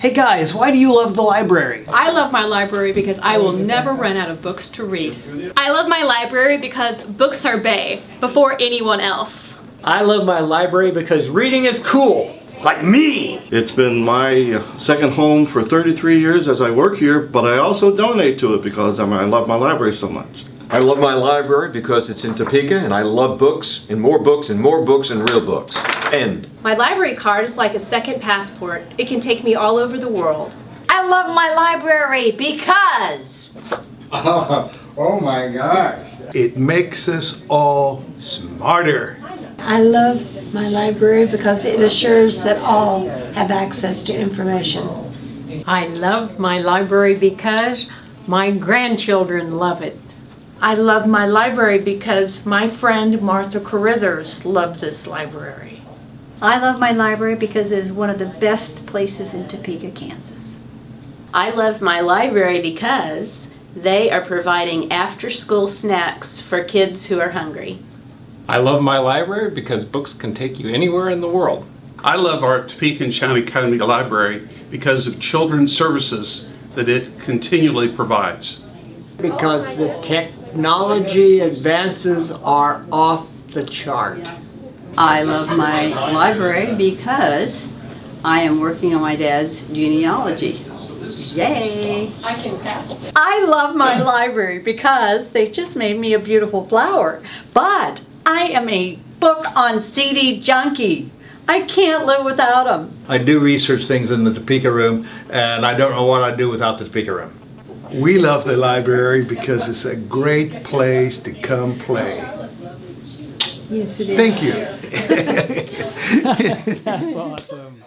Hey guys, why do you love the library? I love my library because I will never run out of books to read. I love my library because books are bae before anyone else. I love my library because reading is cool. Like me! It's been my uh, second home for 33 years as I work here, but I also donate to it because I love my library so much. I love my library because it's in Topeka and I love books and more books and more books and real books. End. My library card is like a second passport. It can take me all over the world. I love my library because oh my gosh. It makes us all smarter. I love my library because it assures that all have access to information. I love my library because my grandchildren love it. I love my library because my friend Martha Carithers loved this library. I love my library because it is one of the best places in Topeka, Kansas. I love my library because they are providing after-school snacks for kids who are hungry. I love my library because books can take you anywhere in the world. I love our Topeka and Shawnee County Library because of children's services that it continually provides. Because the technology advances are off the chart. I love my library because I am working on my dad's genealogy. Yay! I can pass. I love my library because they just made me a beautiful flower. But I am a book on CD junkie. I can't live without them. I do research things in the Topeka room, and I don't know what I'd do without the Topeka room. We love the library because it's a great place to come play. Yes, it is. Thank you. That's awesome.